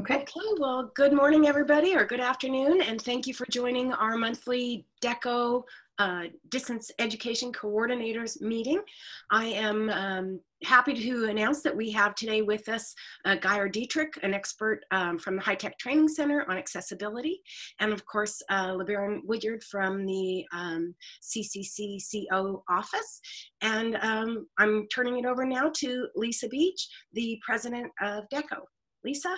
Okay. Okay, well, good morning, everybody, or good afternoon, and thank you for joining our monthly DECO uh, Distance Education Coordinators meeting. I am um, happy to announce that we have today with us uh, Gaeir Dietrich, an expert um, from the High Tech Training Center on accessibility, and of course, uh, LeBaron Woodyard from the um, CCCCO office. And um, I'm turning it over now to Lisa Beach, the president of DECO. Lisa?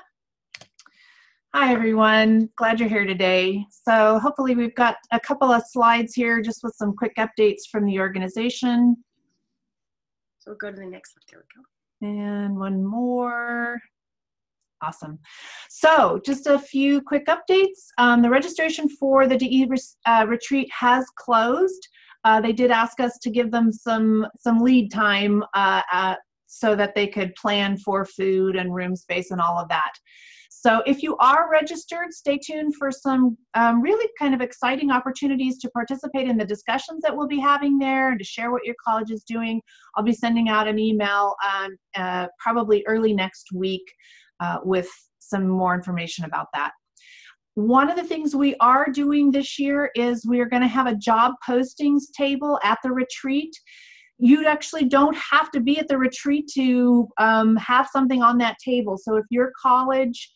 Hi, everyone. Glad you're here today. So hopefully we've got a couple of slides here just with some quick updates from the organization. So we'll go to the next one. There we go. And one more. Awesome. So just a few quick updates. Um, the registration for the DE uh, retreat has closed. Uh, they did ask us to give them some, some lead time uh, uh so that they could plan for food and room space and all of that. So if you are registered, stay tuned for some um, really kind of exciting opportunities to participate in the discussions that we'll be having there and to share what your college is doing. I'll be sending out an email um, uh, probably early next week uh, with some more information about that. One of the things we are doing this year is we are going to have a job postings table at the retreat you actually don't have to be at the retreat to um, have something on that table. So if your college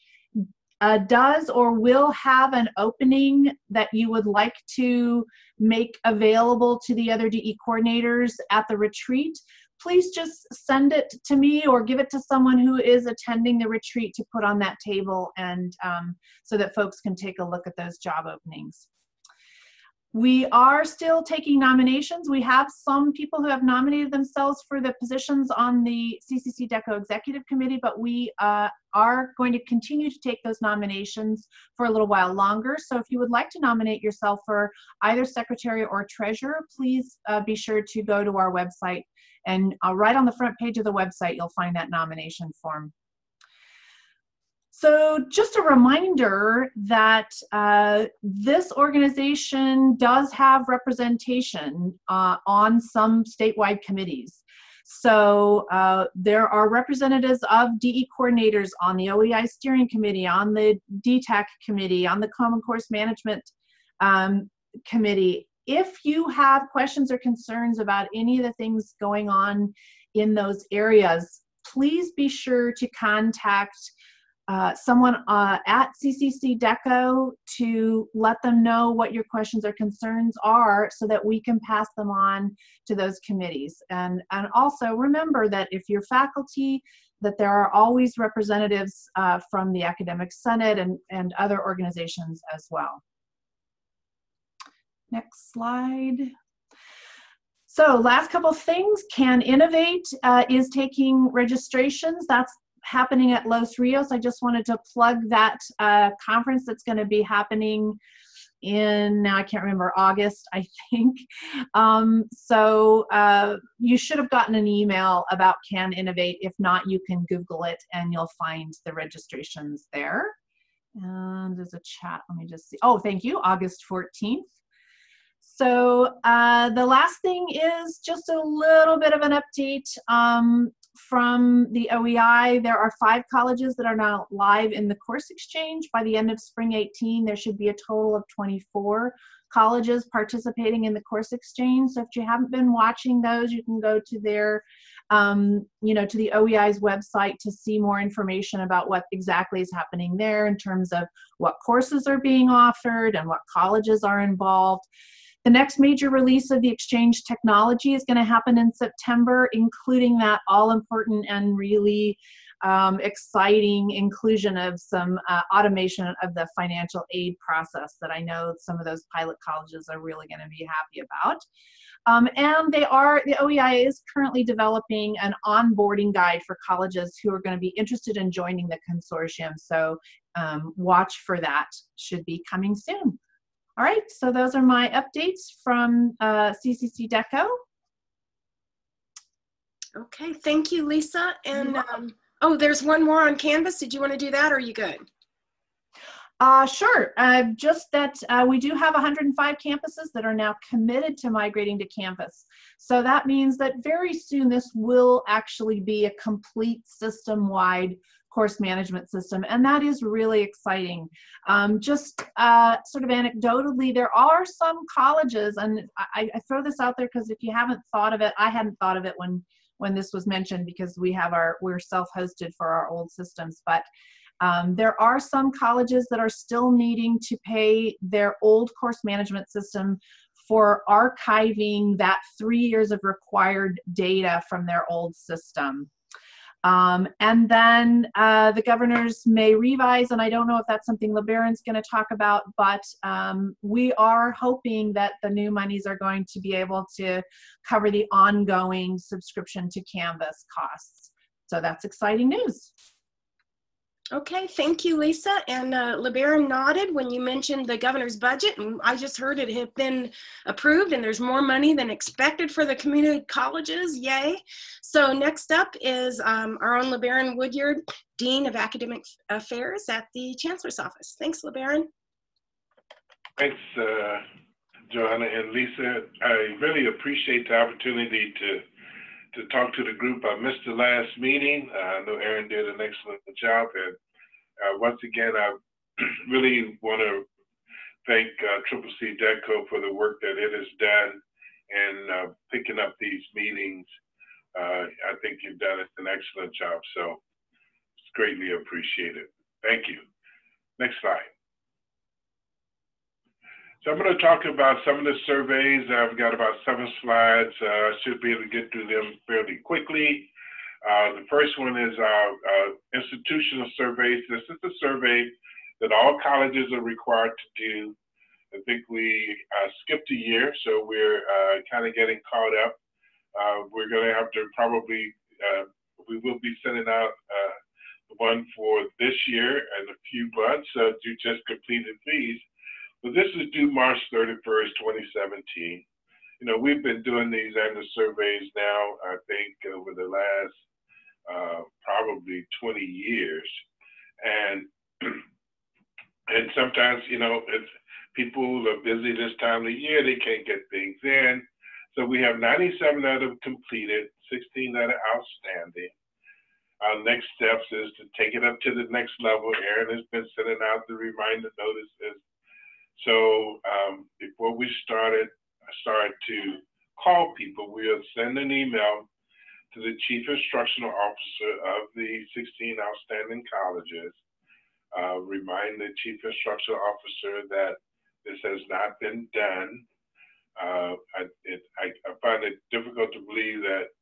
uh, does or will have an opening that you would like to make available to the other DE coordinators at the retreat, please just send it to me or give it to someone who is attending the retreat to put on that table and um, so that folks can take a look at those job openings. We are still taking nominations. We have some people who have nominated themselves for the positions on the CCC DECO Executive Committee, but we uh, are going to continue to take those nominations for a little while longer. So if you would like to nominate yourself for either secretary or treasurer, please uh, be sure to go to our website and uh, right on the front page of the website, you'll find that nomination form. So just a reminder that uh, this organization does have representation uh, on some statewide committees. So uh, there are representatives of DE coordinators on the OEI steering committee, on the DTAC committee, on the Common Course Management um, committee. If you have questions or concerns about any of the things going on in those areas, please be sure to contact uh, someone uh, at CCC DECO to let them know what your questions or concerns are so that we can pass them on to those committees. And, and also remember that if you're faculty, that there are always representatives uh, from the Academic Senate and, and other organizations as well. Next slide. So last couple things, Can Innovate uh, is taking registrations. That's happening at Los Rios. I just wanted to plug that uh, conference that's going to be happening in now I can't remember August I think. Um, so uh, you should have gotten an email about Can Innovate. If not, you can Google it and you'll find the registrations there. And there's a chat. Let me just see. Oh, thank you. August 14th. So uh, the last thing is just a little bit of an update. Um, from the OEI, there are five colleges that are now live in the course exchange. By the end of spring 18, there should be a total of 24 colleges participating in the course exchange. So if you haven't been watching those, you can go to their, um, you know, to the OEI's website to see more information about what exactly is happening there in terms of what courses are being offered and what colleges are involved. The next major release of the Exchange technology is going to happen in September, including that all important and really um, exciting inclusion of some uh, automation of the financial aid process that I know some of those pilot colleges are really going to be happy about. Um, and they are, the OEI is currently developing an onboarding guide for colleges who are going to be interested in joining the consortium. So um, watch for that, should be coming soon. All right, so those are my updates from uh, CCC DECO. Okay, thank you, Lisa. And um, oh, there's one more on Canvas. Did you want to do that or are you good? Uh, sure. Uh, just that uh, we do have 105 campuses that are now committed to migrating to Canvas. So that means that very soon this will actually be a complete system-wide course management system, and that is really exciting. Um, just uh, sort of anecdotally, there are some colleges, and I, I throw this out there because if you haven't thought of it, I hadn't thought of it when when this was mentioned because we have our we're self-hosted for our old systems, but um, there are some colleges that are still needing to pay their old course management system for archiving that three years of required data from their old system. Um, and then uh, the governors may revise, and I don't know if that's something LeBaron's going to talk about, but um, we are hoping that the new monies are going to be able to cover the ongoing subscription to Canvas costs. So that's exciting news. Okay, thank you, Lisa. And uh, LeBaron nodded when you mentioned the governor's budget, and I just heard it had been approved, and there's more money than expected for the community colleges. Yay! So next up is um, our own LeBaron Woodyard, Dean of Academic Affairs at the Chancellor's Office. Thanks, LeBaron. Thanks, uh, Joanna and Lisa. I really appreciate the opportunity to to talk to the group. I missed the last meeting. Uh, I know Aaron did an excellent job. And uh, once again, I really want to thank uh, Triple C DECO for the work that it has done and uh, picking up these meetings. Uh, I think you've done an excellent job. So it's greatly appreciated. Thank you. Next slide. So I'm going to talk about some of the surveys. I've got about seven slides. Uh, I should be able to get through them fairly quickly. Uh, the first one is our uh, institutional surveys. This is a survey that all colleges are required to do. I think we uh, skipped a year, so we're uh, kind of getting caught up. Uh, we're going to have to probably, we will be sending out one for this year and a few months uh, to just completed these. But this is due March 31st, 2017. You know, we've been doing these annual surveys now, I think, over the last uh, probably 20 years. And and sometimes, you know, people are busy this time of year, they can't get things in. So we have 97 that have completed, 16 that are outstanding. Our next steps is to take it up to the next level. Aaron has been sending out the reminder notices so um, before we started, I started to call people. We'll send an email to the chief instructional officer of the 16 outstanding colleges, uh, remind the chief instructional officer that this has not been done. Uh, I, it, I, I, find it difficult to believe that,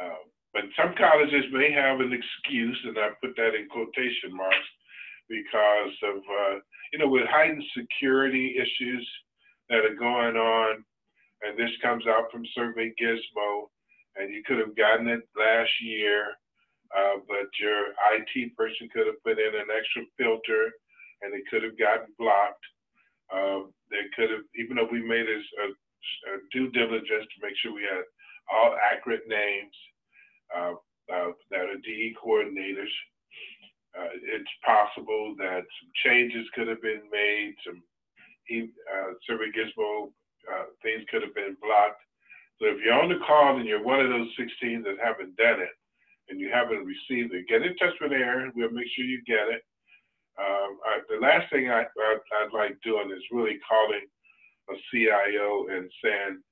uh, but some colleges may have an excuse, and I put that in quotation marks, because of uh, you know, with heightened security issues that are going on, and this comes out from Survey Gizmo, and you could have gotten it last year, uh, but your IT person could have put in an extra filter, and it could have gotten blocked. Uh, they could have, even though we made a, a, a, due diligence to make sure we had all accurate names uh, uh that are DE coordinators, uh, it's possible that some changes could have been made, some uh, Survey Gizmo uh, things could have been blocked. So if you're on the call and you're one of those 16 that haven't done it and you haven't received it, get in touch with Aaron. We'll make sure you get it. Um, I, the last thing I, I, I'd like doing is really calling a CIO and saying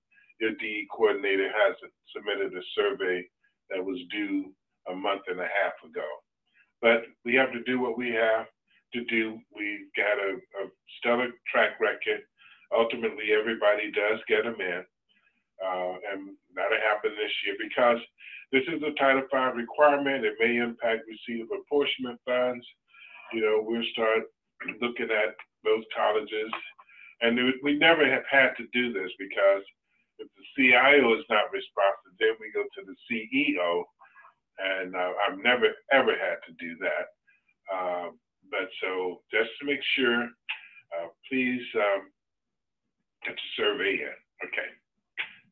your DE coordinator hasn't submitted a survey that was due a month and a half ago. But we have to do what we have to do. We've got a, a stellar track record. Ultimately, everybody does get them in. Uh, and that'll happen this year because this is a Title V requirement. It may impact receipt of apportionment funds. You know, we'll start looking at those colleges. And we never have had to do this because if the CIO is not responsive, then we go to the CEO and uh, I've never ever had to do that. Uh, but so just to make sure, uh, please um, get the survey in. Okay,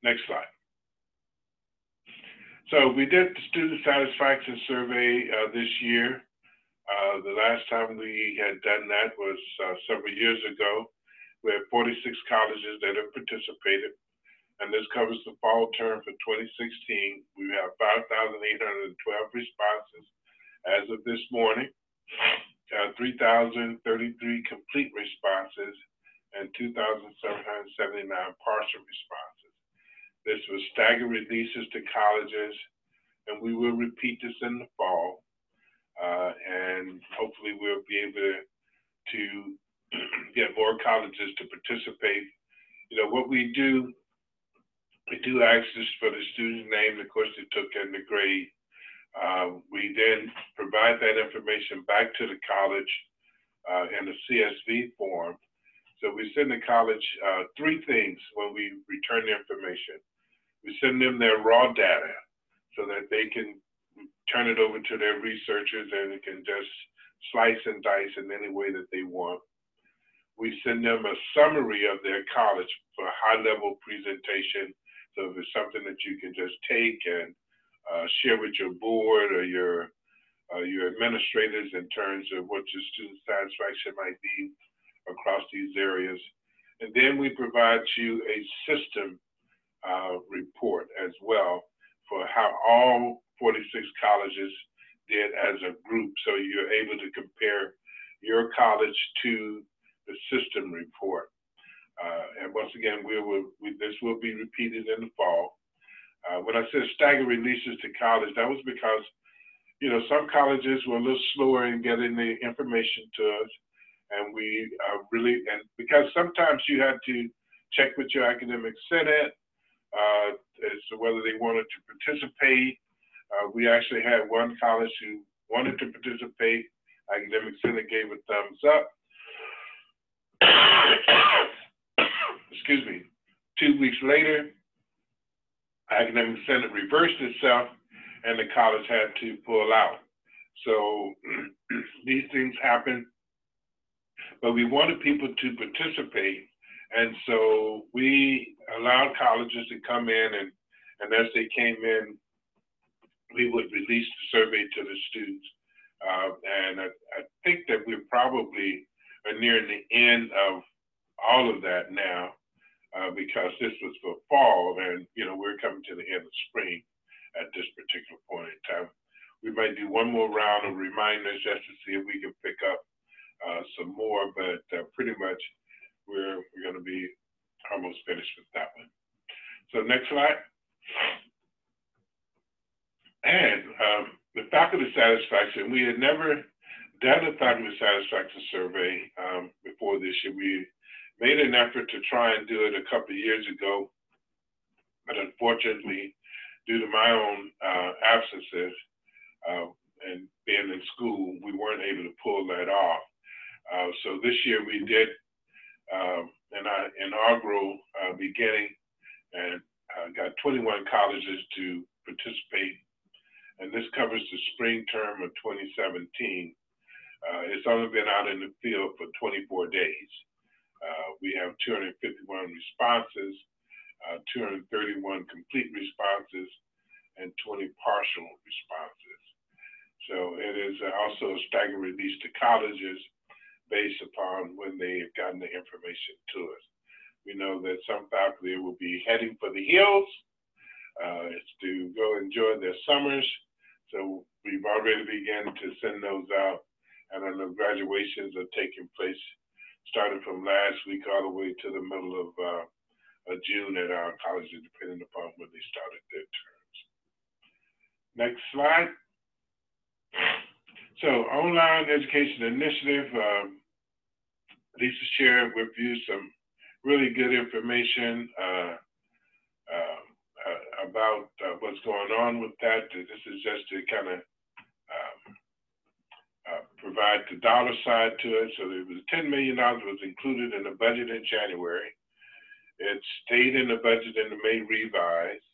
next slide. So we did the student satisfaction survey uh, this year. Uh, the last time we had done that was uh, several years ago. We had 46 colleges that have participated and this covers the fall term for 2016. We have 5,812 responses, as of this morning, uh, 3,033 complete responses and 2,779 partial responses. This was staggered releases to colleges, and we will repeat this in the fall. Uh, and hopefully we'll be able to, to get more colleges to participate. You know, what we do, we do access for the student's name, the course they took, and the grade. Uh, we then provide that information back to the college uh, in a CSV form. So we send the college uh, three things when we return the information. We send them their raw data so that they can turn it over to their researchers and can just slice and dice in any way that they want. We send them a summary of their college for high level presentation. It's something that you can just take and uh, share with your board or your uh, your administrators in terms of what your student satisfaction might be across these areas. And then we provide you a system uh, report as well for how all 46 colleges did as a group. So you're able to compare your college to the system report. Uh, and once again, we will, we, this will be repeated in the fall. Uh, when I said stagger releases to college, that was because, you know, some colleges were a little slower in getting the information to us. And we uh, really, and because sometimes you had to check with your academic senate uh, as to whether they wanted to participate. Uh, we actually had one college who wanted to participate. Academic Senate gave a thumbs up. Excuse me. Two weeks later, academic senate reversed itself and the college had to pull out. So these things happen, but we wanted people to participate. And so we allowed colleges to come in and, and as they came in, we would release the survey to the students. Uh, and I, I think that we're probably nearing the end of all of that now uh, because this was for fall and, you know, we're coming to the end of spring at this particular point in time. We might do one more round of reminders just to see if we can pick up uh, some more, but uh, pretty much we're, we're going to be almost finished with that one. So next slide. And um, the faculty satisfaction, we had never done a faculty satisfaction survey um, before this year. We made an effort to try and do it a couple of years ago, but unfortunately, due to my own uh, absences uh, and being in school, we weren't able to pull that off. Uh, so this year we did um, an inaugural uh, beginning and uh, got 21 colleges to participate. And this covers the spring term of 2017. Uh, it's only been out in the field for 24 days. Uh, we have 251 responses, uh, 231 complete responses, and 20 partial responses. So it is also a staggered release to colleges based upon when they have gotten the information to us. We know that some faculty will be heading for the hills. Uh, to go enjoy their summers. So we've already begun to send those out, and I know graduations are taking place started from last week all the way to the middle of, uh, June at our colleges, depending upon when they started their terms. Next slide. So online education initiative, um, Lisa shared with you some really good information uh, uh, uh, about uh, what's going on with that. This is just to kind of provide the dollar side to it. So it was $10 million was included in the budget in January. It stayed in the budget in the May revise.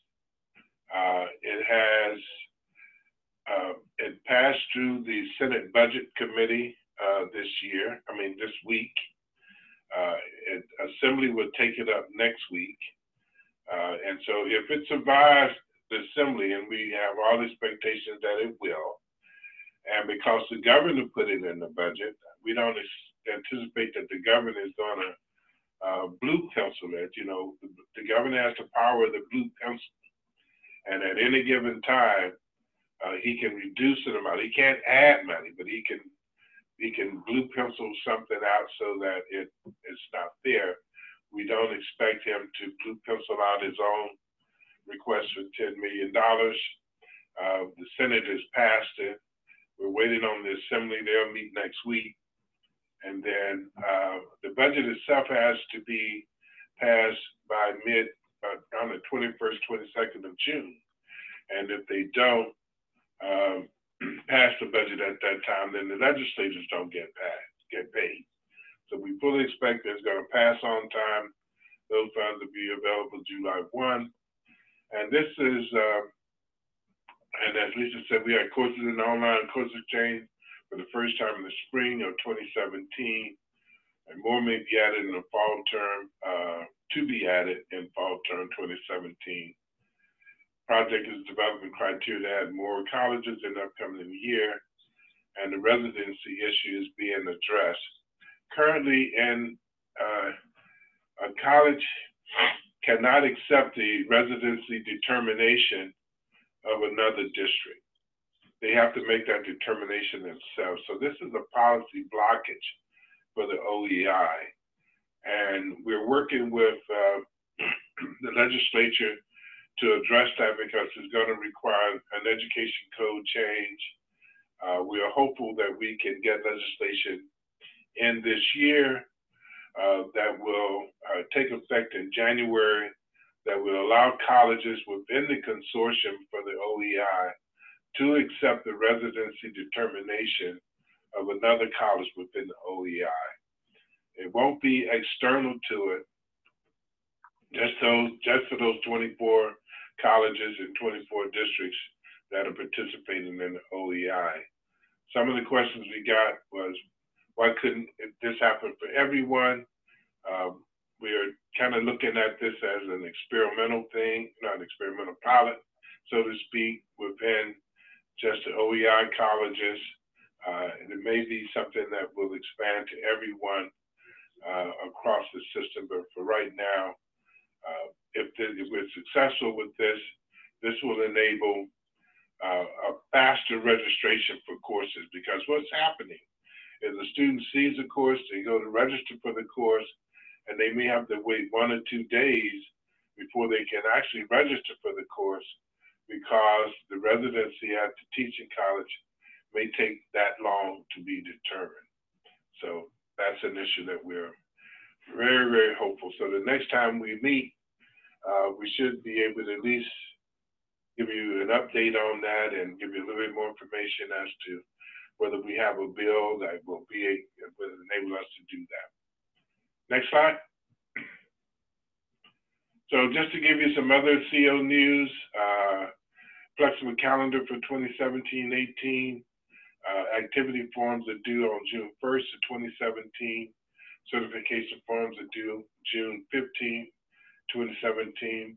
Uh, it has, uh, it passed through the Senate Budget Committee uh, this year, I mean, this week. Uh, it, Assembly will take it up next week. and so if it survives the Assembly, and we have all the expectations that it will, and because the governor put it in the budget, we don't anticipate that the governor is going to uh, blue pencil it. You know, the, the, governor has the power of the blue pencil. And at any given time, uh, he can reduce an amount. He can't add money, but he can he can blue pencil something out so that it it's not there. We don't expect him to blue pencil out his own request for $10 million. Uh, the Senate has passed it. We're waiting on the Assembly. They'll meet next week. And then uh, the budget itself has to be passed by mid, uh, on the 21st, 22nd of June. And if they don't um, pass the budget at that time, then the legislators don't get passed, get paid. So we fully expect that it's going to pass on time. Those funds will be available July 1. And this is, uh, and as Lisa said, we had courses in online course exchange for the first time in the spring of 2017. And more may be added in the fall term, uh, to be added in fall term 2017. Project is developing criteria to add more colleges in the upcoming year, and the residency issue is being addressed. Currently, in uh, a college cannot accept the residency determination of another district. They have to make that determination themselves. So this is a policy blockage for the OEI. And we're working with uh, the legislature to address that because it's going to require an education code change. Uh, we are hopeful that we can get legislation in this year uh, that will uh, take effect in January that will allow colleges within the consortium for the OEI to accept the residency determination of another college within the OEI. It won't be external to it, just those, just for those 24 colleges and 24 districts that are participating in the OEI. Some of the questions we got was, why couldn't this happen for everyone? Um, we are kind of looking at this as an experimental thing, not an experimental pilot, so to speak, within just the OEI colleges. Uh, and it may be something that will expand to everyone uh, across the system. But for right now, uh, if, if, we're successful with this, this will enable uh, a faster registration for courses because what's happening is a student sees a course, they go to register for the course, and they may have to wait one or two days before they can actually register for the course because the residency at the teaching college may take that long to be determined. So that's an issue that we're very, very hopeful. So the next time we meet, uh, we should be able to at least give you an update on that and give you a little bit more information as to whether we have a bill that will be will enable us to do that. Next slide. So just to give you some other CO news, uh, flexible calendar for 2017-18. Uh, activity forms are due on June 1st of 2017. Certification forms are due June 15th, 2017.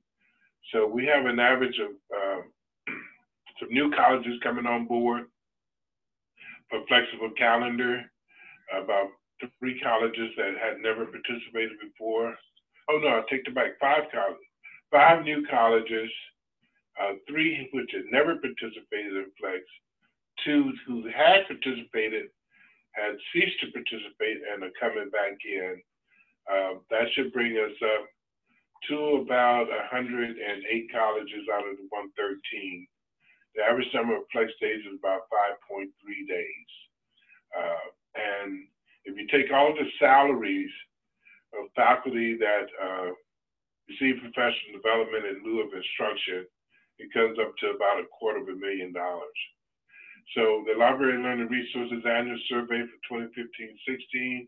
So we have an average of uh, some new colleges coming on board for flexible calendar, about three colleges that had never participated before. Oh no, I take it back. Five colleges, five new colleges, uh, three which had never participated in Flex, two who had participated had ceased to participate and are coming back in. Uh, that should bring us up to about 108 colleges out of the 113. The average number of Flex days is about 5.3 days. Uh, and if you take all the salaries of faculty that uh, receive professional development in lieu of instruction, it comes up to about a quarter of a million dollars. So the Library and Learning Resources Annual Survey for 2015-16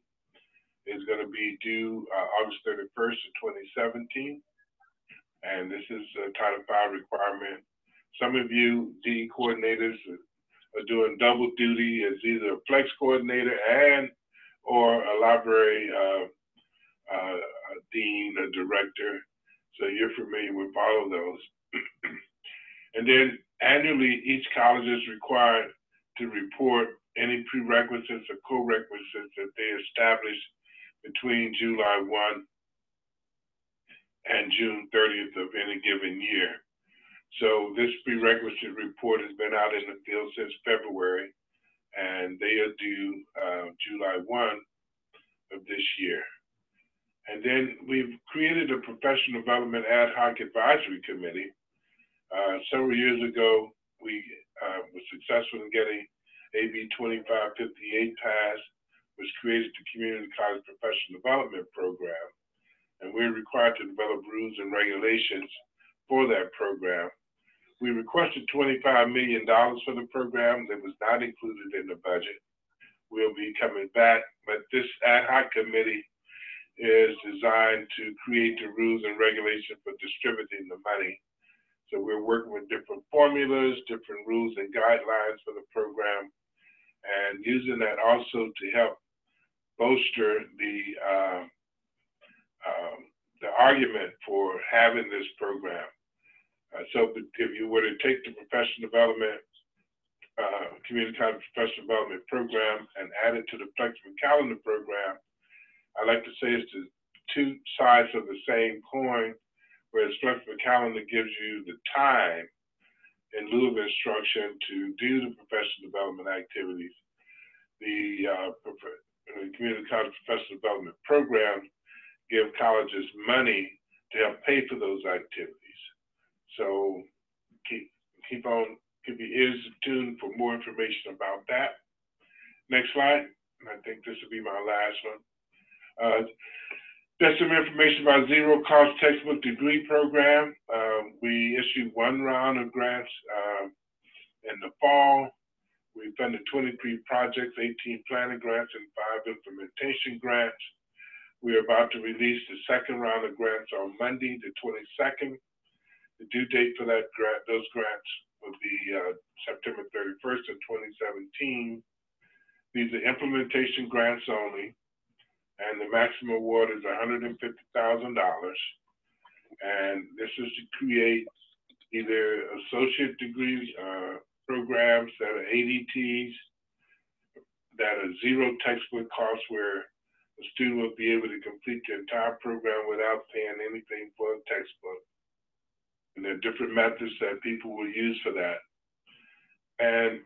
is going to be due uh, August 31st of 2017. And this is a Title V requirement. Some of you DE coordinators are doing double duty as either a flex coordinator and or a library uh, uh, a dean, a director. So you're familiar with all of those. and then annually, each college is required to report any prerequisites or co-requisites that they establish between July 1 and June 30th of any given year. So this prerequisite report has been out in the field since February, and they are due uh, July 1 of this year. And then we've created a professional development ad hoc advisory committee. Uh, several years ago, we uh, were successful in getting AB 2558 passed, which created the Community College Professional Development Program. And we're required to develop rules and regulations for that program. We requested $25 million for the program that was not included in the budget. We'll be coming back, but this ad hoc committee is designed to create the rules and regulations for distributing the money. So we're working with different formulas, different rules and guidelines for the program, and using that also to help bolster the uh, um, the argument for having this program. Uh, so if you were to take the professional development, uh, community college professional development program and add it to the flexible calendar program, I like to say it's the two sides of the same coin, whereas flexible calendar gives you the time in lieu of instruction to do the professional development activities. The, uh, community college professional development program give colleges money to help pay for those activities. So keep keep on keep your ears tuned for more information about that. Next slide. I think this will be my last one. Uh, there's some information about zero cost textbook degree program. Um, we issued one round of grants uh, in the fall. We funded 23 projects, 18 planning grants, and five implementation grants. We are about to release the second round of grants on Monday, the 22nd. The due date for that grant, those grants will be uh, September 31st of 2017. These are implementation grants only and the maximum award is $150,000. And this is to create either associate degree uh, programs that are ADTs, that are zero textbook costs, where the student will be able to complete the entire program without paying anything for a textbook. And there are different methods that people will use for that. And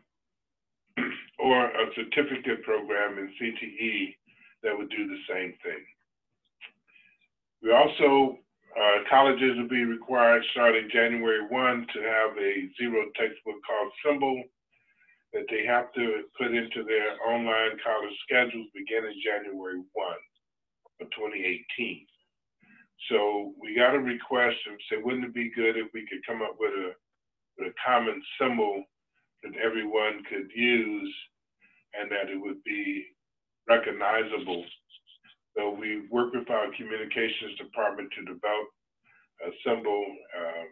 or a certificate program in CTE that would do the same thing. We also, uh, colleges will be required starting January 1 to have a zero textbook cost symbol that they have to put into their online college schedules beginning January 1 of 2018. So we got a request and said, wouldn't it be good if we could come up with a, with a common symbol that everyone could use and that it would be recognizable. So we worked with our communications department to develop a symbol uh,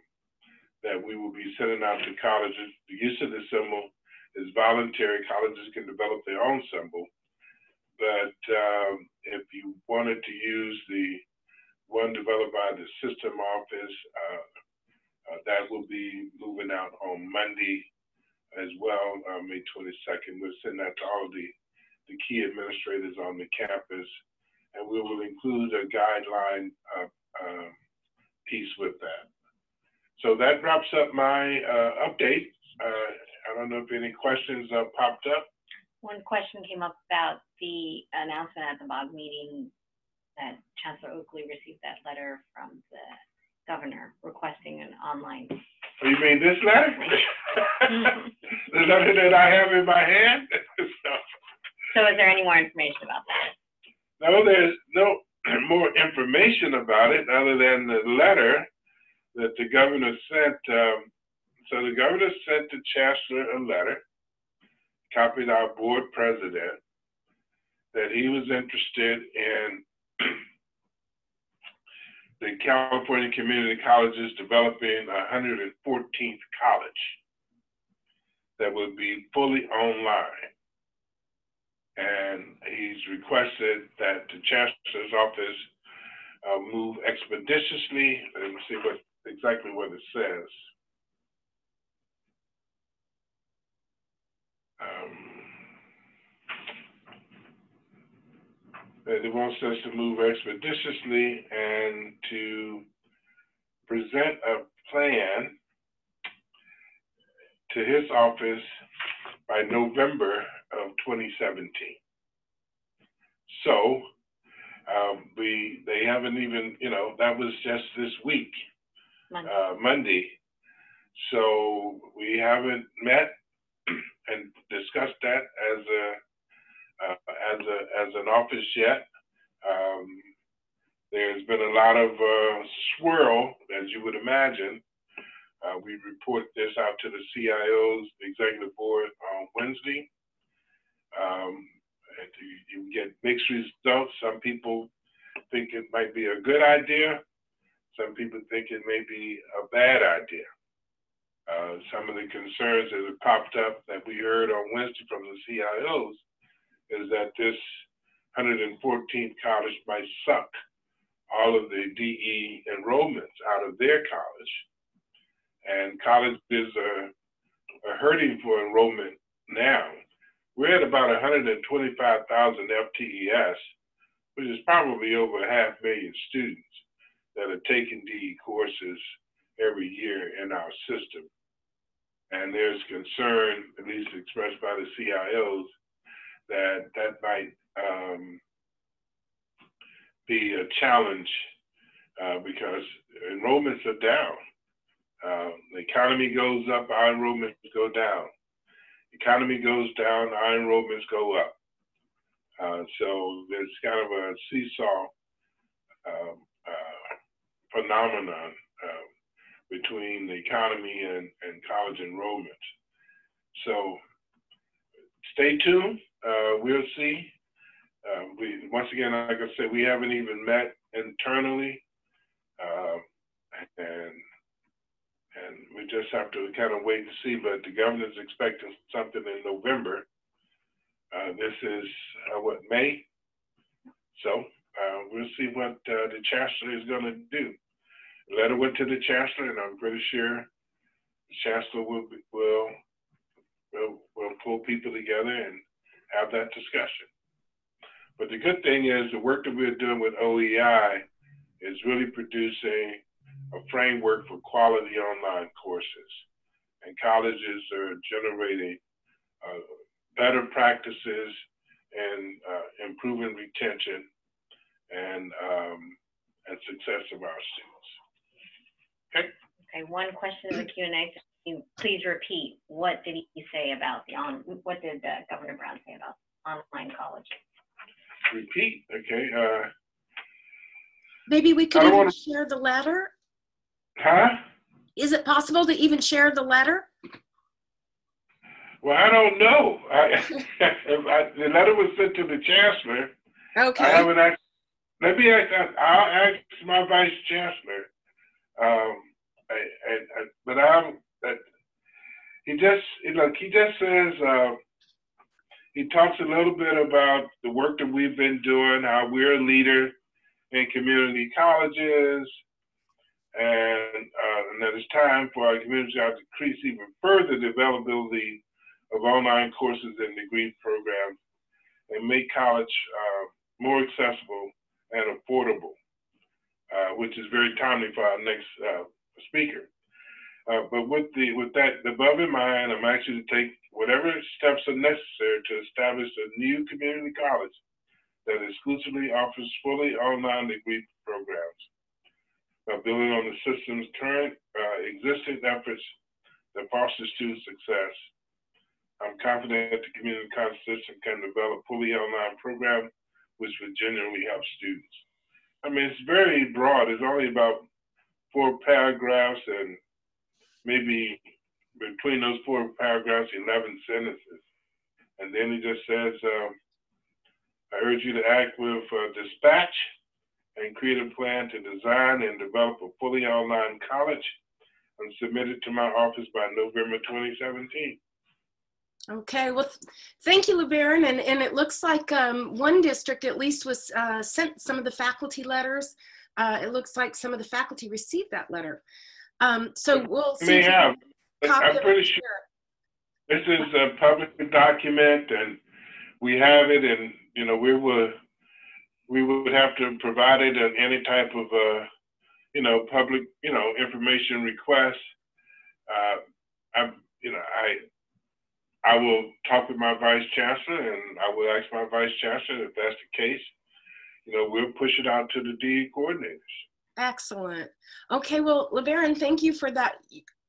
that we will be sending out to colleges. The use of this symbol is voluntary. Colleges can develop their own symbol. But um, if you wanted to use the one developed by the system office, uh, uh, that will be moving out on Monday as well, uh, May 22nd. We'll send that to all the the key administrators on the campus, and we will include a guideline uh, piece with that. So that wraps up my update. I don't know if any questions popped up. One question came up about the announcement at the BOG meeting that Chancellor Oakley received that letter from the governor requesting an online. Oh, you mean this letter? the letter that I have in my hand? so, so is there any more information about that? No, there's no more information about it other than the letter that the governor sent. Um, so the governor sent the chancellor a letter, copied our board president, that he was interested in the California Community Colleges developing a 114th college that would be fully online and he's requested that the chancellor's office uh, move expeditiously. Let me see what exactly what it says. Um, that it wants us to move expeditiously and to present a plan to his office by November of 2017. So um, we they haven't even you know that was just this week, Monday. uh, Monday. So we haven't met and discussed that as a uh, as a as an office yet. Um, there's been a lot of uh, swirl, as you would imagine. Uh, we report this out to the CIOs, executive board on Wednesday. Um, you, you get mixed results. Some people think it might be a good idea. Some people think it may be a bad idea. Uh, some of the concerns that have popped up that we heard on Wednesday from the CIOs is that this 114th college might suck all of the DE enrollments out of their college. And colleges are, are hurting for enrollment now. We're at about 125,000 FTES, which is probably over a half million students that are taking DE courses every year in our system. And there's concern, at least expressed by the CIOs, that that might um, be a challenge uh, because enrollments are down. Uh, the economy goes up, our enrollments go down. Economy goes down, our enrollments go up. Uh, so there's kind of a seesaw um, uh, phenomenon uh, between the economy and, and college enrollment. So stay tuned. Uh, we'll see. Uh, we once again, like I said, we haven't even met internally, uh, and and we just have to kind of wait and see. But the governor's expecting something in November. Uh, this is uh, what May, so uh, we'll see what the chancellor is going to do. The letter went to the chancellor, and I'm pretty sure the chancellor will will will, will pull people together and have that discussion. But the good thing is the work that we're doing with OEI is really producing a framework for quality online courses. And colleges are generating uh, better practices and uh, improving retention and, um, and success of our students. Okay. Okay, one question in the Q and A. Can you Please repeat, what did he say about the on, what did uh, Governor Brown say about online college? Repeat, okay, uh, Maybe we could even wanna- share the letter? huh? Is it possible to even share the letter? Well, I don't know. I, I, the letter was sent to the chancellor. I Okay, haven't asked, let me ask, I'll ask my vice chancellor. Um, I, I, I, but I'm, that, he just, know, he just says, uh, he talks a little bit about the work that we've been doing, how we're a leader in community colleges, and, uh, and that it's time for our community to increase even further the availability of online courses and degree programs and make college uh, more accessible and affordable, uh, which is very timely for our next uh, speaker. Uh, but with the with that above in mind, I'm actually to take whatever steps are necessary to establish a new community college that exclusively offers fully online degree programs, uh, building on the system's current uh, existing efforts that foster student success. I'm confident that the community college system can develop fully online program which would genuinely help students. I mean, it's very broad. It's only about four paragraphs and maybe between those four paragraphs, 11 sentences. And then he just says, um, I urge you to act with uh, dispatch and create a plan to design and develop a fully online college and submit it to my office by November 2017. okay. Well, th- thank you, LeBaron. And, and it looks like um, one district at least was uh, sent some of the faculty letters. Uh, It looks like some of the faculty received that letter. Um, So we'll see. I'm pretty sure this is a public document and we have it and, you know, we would, we would have to provide it in any type of, uh, you know, public, you know, information request. Uh, I'm, you know, I I will talk with my vice chancellor, and I will ask my vice chancellor if that's the case. You know, we'll push it out to the DE coordinators. Excellent. Okay, well, LeBaron, thank you for that,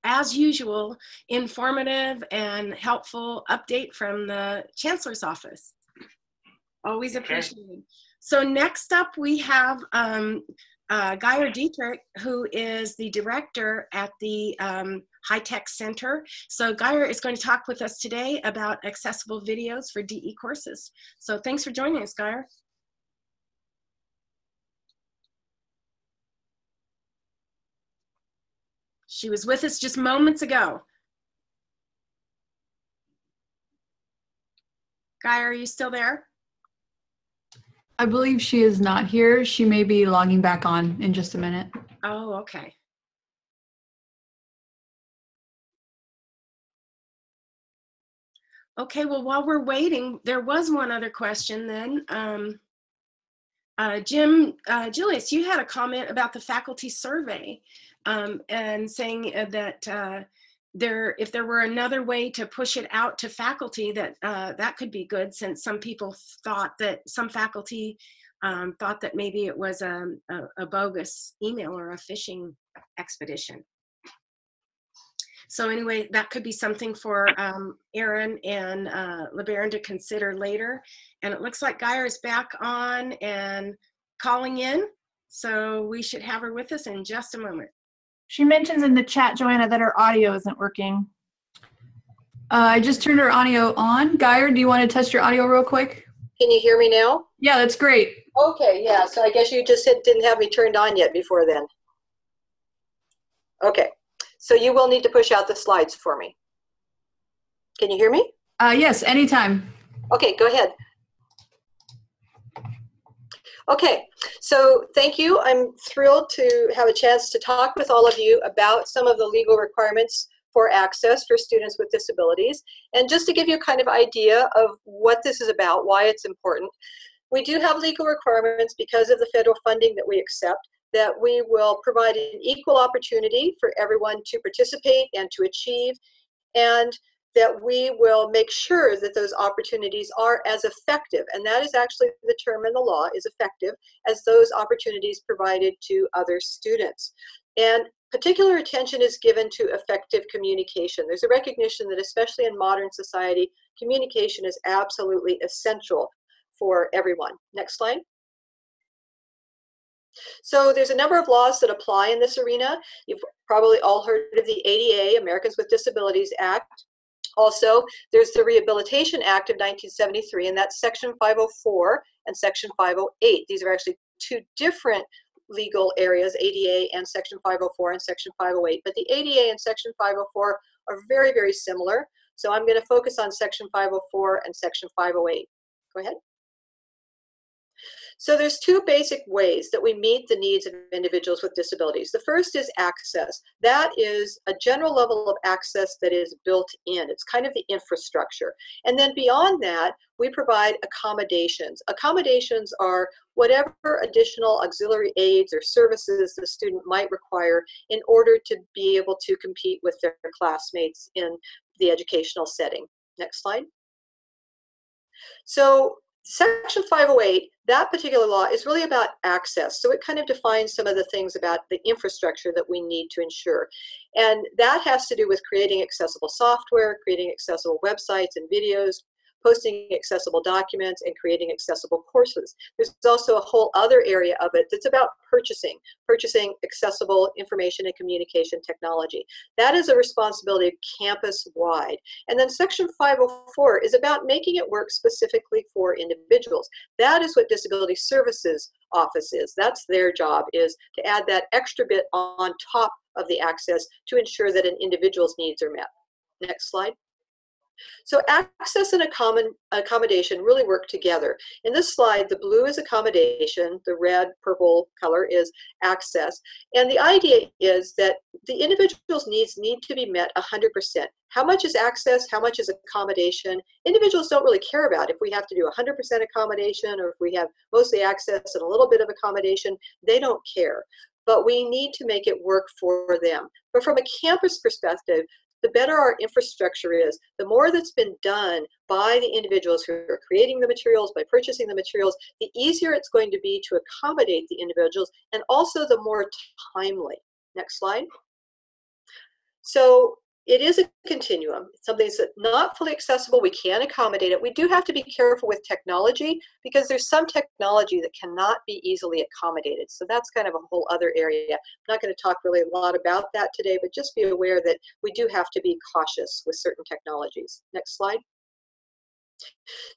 as usual, informative and helpful update from the Chancellor's office. Always Okay. appreciated. So next up, we have um, uh, Gaeir Dietrich, who is the director at the um, High Tech Center. So Gaeir is going to talk with us today about accessible videos for DE courses. So thanks for joining us, Gaeir. She was with us just moments ago. Guy, are you still there? I believe she is not here. She may be logging back on in just a minute. Oh, okay. Okay, well, while we're waiting, there was one other question then. Um, uh, Jim, uh, Julius, you had a comment about the faculty survey um, and saying uh, that uh, there, if there were another way to push it out to faculty, that uh, that could be good since some people thought that some faculty um, thought that maybe it was a, a, a bogus email or a phishing expedition. So anyway, that could be something for um, Aaron and uh, LeBaron to consider later. And it looks like Gaeir is back on and calling in. So we should have her with us in just a moment. She mentions in the chat, Joanna, that her audio isn't working. Uh, I just turned her audio on. Gaeir, do you want to test your audio real quick? Can you hear me now? Yeah, that's great. Okay, yeah, so I guess you just didn't have me turned on yet before then. Okay, so you will need to push out the slides for me. Can you hear me? Uh, yes, anytime. Okay, go ahead. Okay, so thank you. I'm thrilled to have a chance to talk with all of you about some of the legal requirements for access for students with disabilities. And just to give you a kind of idea of what this is about, why it's important, we do have legal requirements because of the federal funding that we accept that we will provide an equal opportunity for everyone to participate and to achieve and that we will make sure that those opportunities are as effective and that is actually the term in the law is effective as those opportunities provided to other students and particular attention is given to effective communication there's a recognition that especially in modern society communication is absolutely essential for everyone next slide so there's a number of laws that apply in this arena. You've probably all heard of the ADA, Americans with Disabilities Act. Also, there's the Rehabilitation Act of 1973, and that's Section 504 and Section 508. These are actually two different legal areas, ADA and Section 504 and Section 508. But the ADA and Section 504 are very, very similar. So I'm going to focus on Section 504 and Section 508. Go ahead. So there's two basic ways that we meet the needs of individuals with disabilities. The first is access. That is a general level of access that is built in. It's kind of the infrastructure. And then beyond that, we provide accommodations. Accommodations are whatever additional auxiliary aids or services the student might require in order to be able to compete with their classmates in the educational setting. Next slide. So Section 508, that particular law is really about access. So it kind of defines some of the things about the infrastructure that we need to ensure. And that has to do with creating accessible software, creating accessible websites and videos, posting accessible documents, and creating accessible courses. There's also a whole other area of it that's about purchasing, purchasing accessible information and communication technology. That is a responsibility campus-wide. And then Section 504 is about making it work specifically for individuals. That is what Disability Services Office is. That's their job, is to add that extra bit on top of the access to ensure that an individual's needs are met. Next slide. So access and accommodation really work together. In this slide, the blue is accommodation, the red, purple color is access. And the idea is that the individual's needs need to be met 100%. How much is access? How much is accommodation? Individuals don't really care about if we have to do 100% accommodation or if we have mostly access and a little bit of accommodation. They don't care but we need to make it work for them. But from a campus perspective, the better our infrastructure is. The more that's been done by the individuals who are creating the materials, by purchasing the materials, the easier it's going to be to accommodate the individuals and also the more timely. Next slide. So it is a continuum. something that's not fully accessible. We can accommodate it. We do have to be careful with technology because there's some technology that cannot be easily accommodated. So that's kind of a whole other area. I'm not going to talk really a lot about that today, but just be aware that we do have to be cautious with certain technologies. Next slide.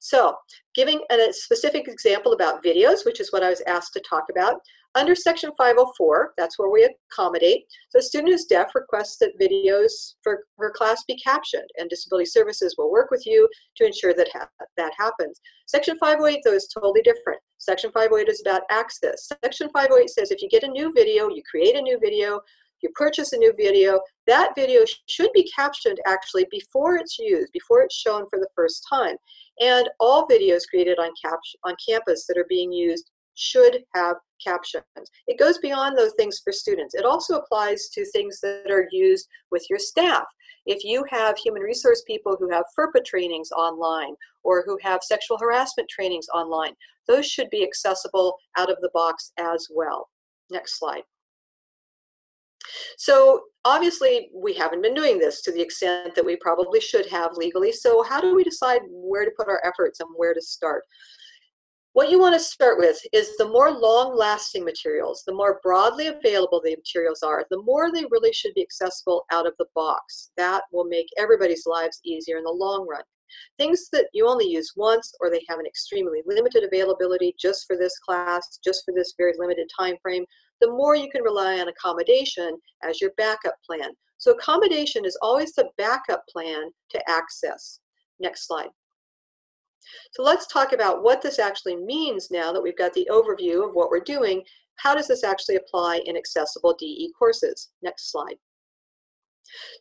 So, giving a specific example about videos, which is what I was asked to talk about, under Section 504, that's where we accommodate. So a student who's deaf requests that videos for her class be captioned, and Disability Services will work with you to ensure that ha that happens. Section 508, though, is totally different. Section 508 is about access. Section 508 says if you get a new video, you create a new video, you purchase a new video, that video should be captioned actually before it's used, before it's shown for the first time. And all videos created on, on campus that are being used should have captions. It goes beyond those things for students. It also applies to things that are used with your staff. If you have human resource people who have FERPA trainings online or who have sexual harassment trainings online, those should be accessible out of the box as well. Next slide. So obviously we haven't been doing this to the extent that we probably should have legally. So how do we decide where to put our efforts and where to start? What you want to start with is the more long-lasting materials, the more broadly available the materials are, the more they really should be accessible out of the box. That will make everybody's lives easier in the long run. Things that you only use once or they have an extremely limited availability just for this class, just for this very limited time frame, the more you can rely on accommodation as your backup plan. So accommodation is always the backup plan to access. Next slide. So let's talk about what this actually means now that we've got the overview of what we're doing. How does this actually apply in accessible DE courses? Next slide.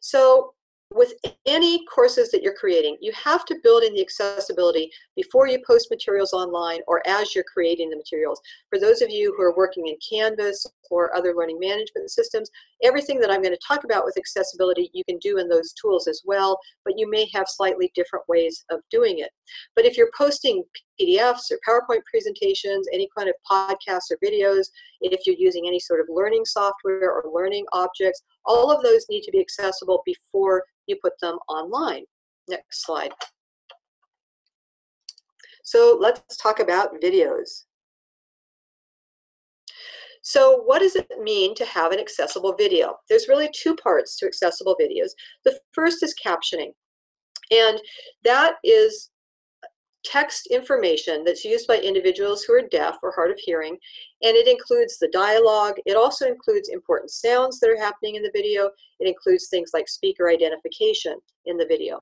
So with any courses that you're creating, you have to build in the accessibility before you post materials online or as you're creating the materials. For those of you who are working in Canvas or other learning management systems, everything that I'm going to talk about with accessibility you can do in those tools as well, but you may have slightly different ways of doing it. But if you're posting PDFs or PowerPoint presentations, any kind of podcasts or videos, if you're using any sort of learning software or learning objects, all of those need to be accessible before you put them online. Next slide. So let's talk about videos. So what does it mean to have an accessible video? There's really two parts to accessible videos. The first is captioning. And that is text information that's used by individuals who are deaf or hard of hearing, and it includes the dialogue. It also includes important sounds that are happening in the video. It includes things like speaker identification in the video.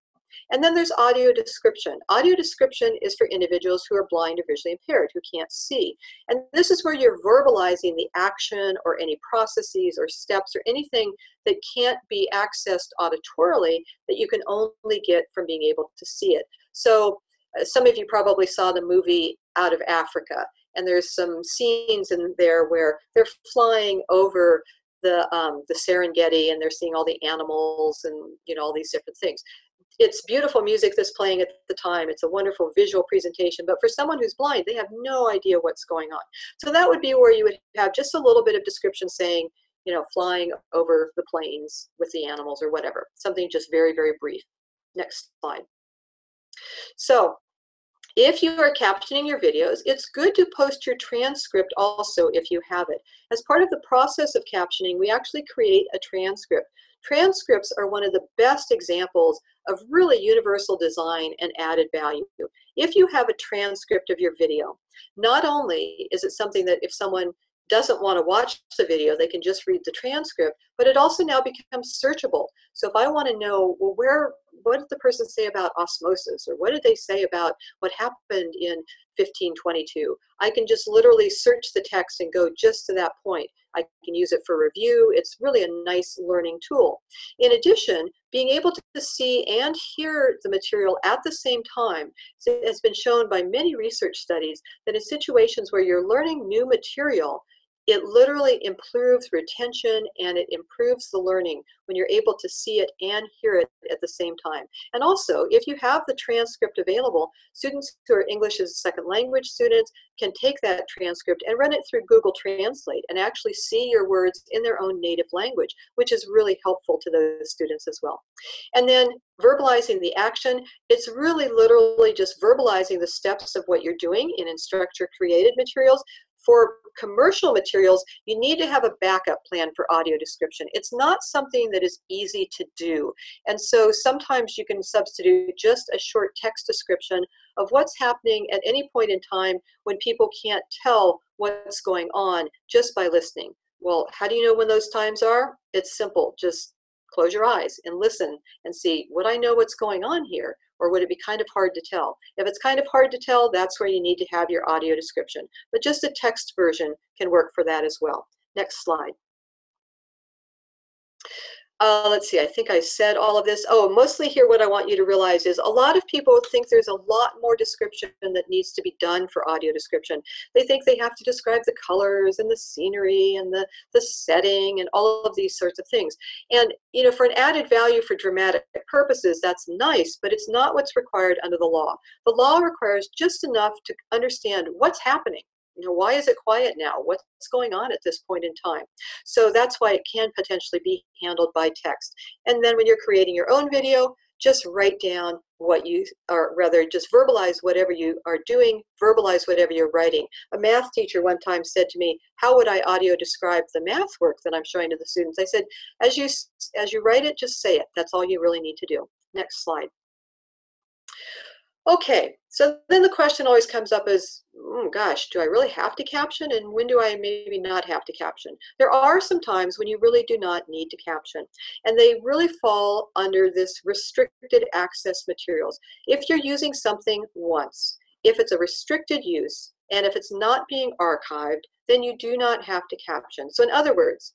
And then there's audio description. Audio description is for individuals who are blind or visually impaired, who can't see. And this is where you're verbalizing the action or any processes or steps or anything that can't be accessed auditorily that you can only get from being able to see it. So some of you probably saw the movie Out of Africa, and there's some scenes in there where they're flying over the um, the Serengeti and they're seeing all the animals and you know all these different things. It's beautiful music that's playing at the time. It's a wonderful visual presentation, but for someone who's blind, they have no idea what's going on. So that would be where you would have just a little bit of description saying, you know, flying over the plains with the animals or whatever. Something just very, very brief. Next slide. So if you are captioning your videos, it's good to post your transcript also if you have it. As part of the process of captioning, we actually create a transcript. Transcripts are one of the best examples of really universal design and added value. If you have a transcript of your video, not only is it something that if someone doesn't want to watch the video, they can just read the transcript, but it also now becomes searchable. So if I want to know, well, where what did the person say about osmosis? Or what did they say about what happened in 1522 i can just literally search the text and go just to that point. I can use it for review. It's really a nice learning tool. In addition being able to see and hear the material at the same time has been shown by many research studies that in situations where you're learning new material it literally improves retention and it improves the learning when you're able to see it and hear it at the same time. And also, if you have the transcript available, students who are English as a second language students can take that transcript and run it through Google Translate and actually see your words in their own native language, which is really helpful to those students as well. And then verbalizing the action, it's really literally just verbalizing the steps of what you're doing in instructor created materials for commercial materials, you need to have a backup plan for audio description. It's not something that is easy to do. And so sometimes you can substitute just a short text description of what's happening at any point in time when people can't tell what's going on just by listening. Well, how do you know when those times are? It's simple. Just close your eyes and listen and see, would I know what's going on here? or would it be kind of hard to tell? If it's kind of hard to tell, that's where you need to have your audio description. But just a text version can work for that as well. Next slide. Uh, let's see, I think I said all of this. Oh, mostly here what I want you to realize is a lot of people think there's a lot more description that needs to be done for audio description. They think they have to describe the colors and the scenery and the, the setting and all of these sorts of things. And, you know, for an added value for dramatic purposes, that's nice, but it's not what's required under the law. The law requires just enough to understand what's happening you know, why is it quiet now? What's going on at this point in time? So that's why it can potentially be handled by text. And then when you're creating your own video, just write down what you, or rather just verbalize whatever you are doing, verbalize whatever you're writing. A math teacher one time said to me, how would I audio describe the math work that I'm showing to the students? I said, as you, as you write it, just say it. That's all you really need to do. Next slide. Okay, so then the question always comes up is, oh mm, gosh, do I really have to caption? And when do I maybe not have to caption? There are some times when you really do not need to caption. And they really fall under this restricted access materials. If you're using something once, if it's a restricted use, and if it's not being archived, then you do not have to caption. So in other words,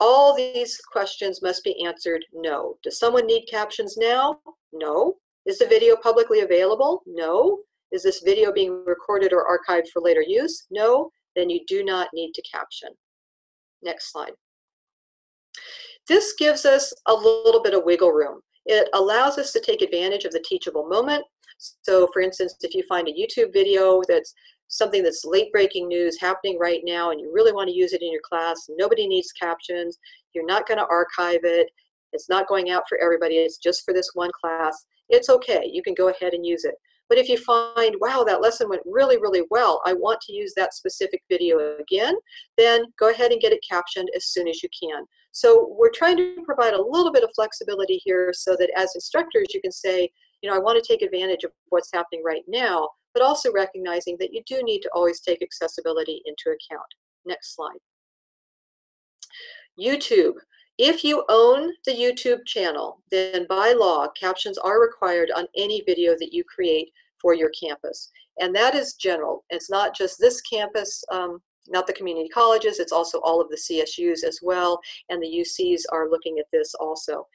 all these questions must be answered no. Does someone need captions now? No. Is the video publicly available? No. Is this video being recorded or archived for later use? No. Then you do not need to caption. Next slide. This gives us a little bit of wiggle room. It allows us to take advantage of the teachable moment. So for instance, if you find a YouTube video that's something that's late breaking news happening right now and you really want to use it in your class, nobody needs captions, you're not going to archive it, it's not going out for everybody, it's just for this one class, it's okay. You can go ahead and use it. But if you find, wow, that lesson went really, really well, I want to use that specific video again, then go ahead and get it captioned as soon as you can. So we're trying to provide a little bit of flexibility here so that as instructors, you can say, you know, I want to take advantage of what's happening right now, but also recognizing that you do need to always take accessibility into account. Next slide. YouTube. If you own the YouTube channel, then by law, captions are required on any video that you create for your campus. And that is general. It's not just this campus, um, not the community colleges, it's also all of the CSUs as well, and the UCs are looking at this also.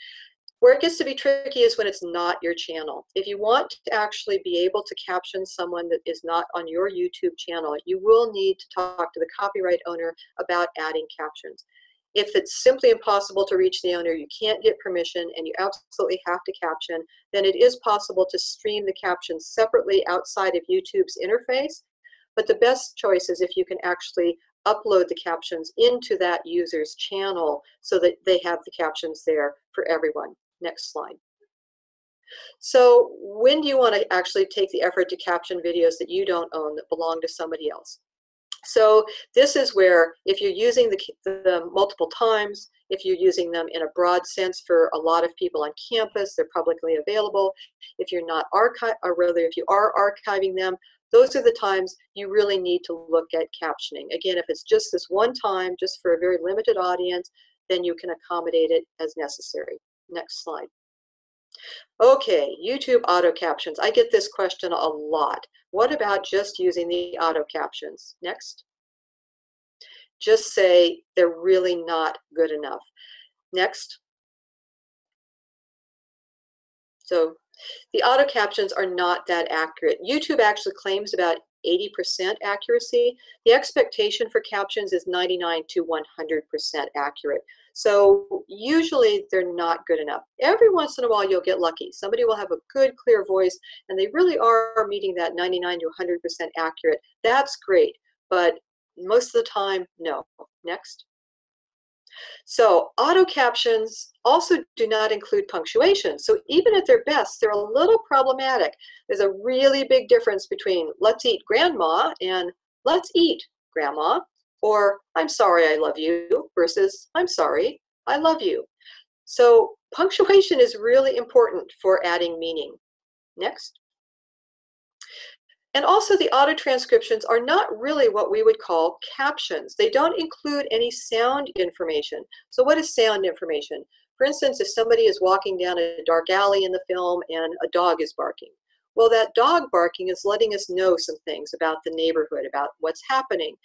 Where it gets to be tricky is when it's not your channel. If you want to actually be able to caption someone that is not on your YouTube channel, you will need to talk to the copyright owner about adding captions. If it's simply impossible to reach the owner, you can't get permission, and you absolutely have to caption, then it is possible to stream the captions separately outside of YouTube's interface. But the best choice is if you can actually upload the captions into that user's channel so that they have the captions there for everyone. Next slide. So when do you want to actually take the effort to caption videos that you don't own that belong to somebody else? So this is where if you're using the, the, multiple times, if you're using them in a broad sense for a lot of people on campus, they're publicly available. If you're not archive, or rather if you are archiving them, those are the times you really need to look at captioning. Again, if it's just this one time, just for a very limited audience, then you can accommodate it as necessary. Next slide. Okay, YouTube auto captions. I get this question a lot. What about just using the auto captions? Next. Just say they're really not good enough. Next. So the auto captions are not that accurate. YouTube actually claims about 80% accuracy. The expectation for captions is 99 to 100% accurate. So usually they're not good enough. Every once in a while you'll get lucky. Somebody will have a good, clear voice and they really are meeting that 99 to 100% accurate. That's great, but most of the time, no. Next. So auto captions also do not include punctuation. So even at their best, they're a little problematic. There's a really big difference between let's eat grandma and let's eat grandma or I'm sorry I love you versus I'm sorry I love you. So punctuation is really important for adding meaning. Next. And also the auto transcriptions are not really what we would call captions. They don't include any sound information. So what is sound information? For instance, if somebody is walking down a dark alley in the film and a dog is barking, well, that dog barking is letting us know some things about the neighborhood, about what's happening.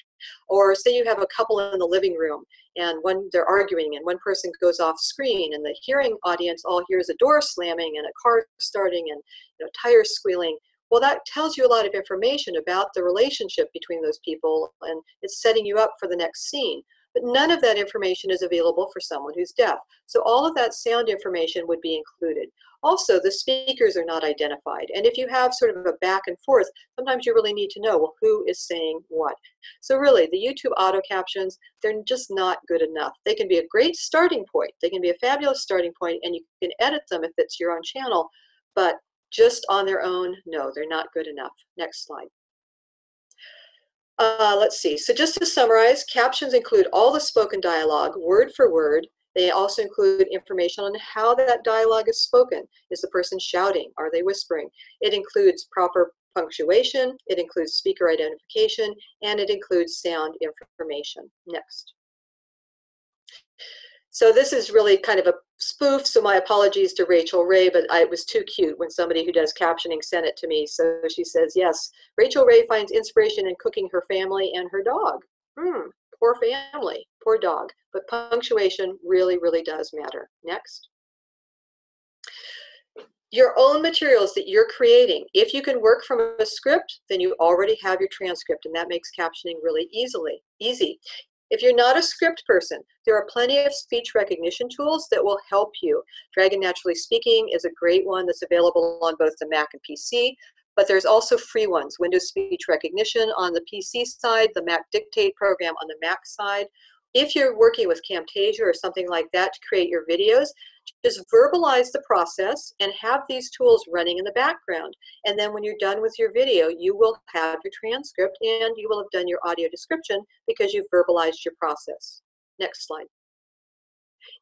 Or say you have a couple in the living room and one they're arguing and one person goes off screen and the hearing audience all hears a door slamming and a car starting and you know, tires squealing. Well, that tells you a lot of information about the relationship between those people and it's setting you up for the next scene. But none of that information is available for someone who's deaf. So all of that sound information would be included. Also, the speakers are not identified. And if you have sort of a back and forth, sometimes you really need to know, well, who is saying what? So really, the YouTube auto captions, they're just not good enough. They can be a great starting point. They can be a fabulous starting point, and you can edit them if it's your own channel. But just on their own, no, they're not good enough. Next slide. Uh, let's see. So just to summarize, captions include all the spoken dialogue, word for word. They also include information on how that dialogue is spoken. Is the person shouting? Are they whispering? It includes proper punctuation, it includes speaker identification, and it includes sound information. Next. So this is really kind of a spoof, so my apologies to Rachael Ray, but I, it was too cute when somebody who does captioning sent it to me. So she says, yes, Rachael Ray finds inspiration in cooking her family and her dog. Hmm, poor family, poor dog. But punctuation really, really does matter. Next your own materials that you're creating. If you can work from a script, then you already have your transcript, and that makes captioning really easily easy. If you're not a script person, there are plenty of speech recognition tools that will help you. Dragon Naturally Speaking is a great one that's available on both the Mac and PC, but there's also free ones. Windows Speech Recognition on the PC side, the Mac Dictate program on the Mac side. If you're working with Camtasia or something like that to create your videos, just verbalize the process and have these tools running in the background. And then when you're done with your video, you will have your transcript and you will have done your audio description because you've verbalized your process. Next slide.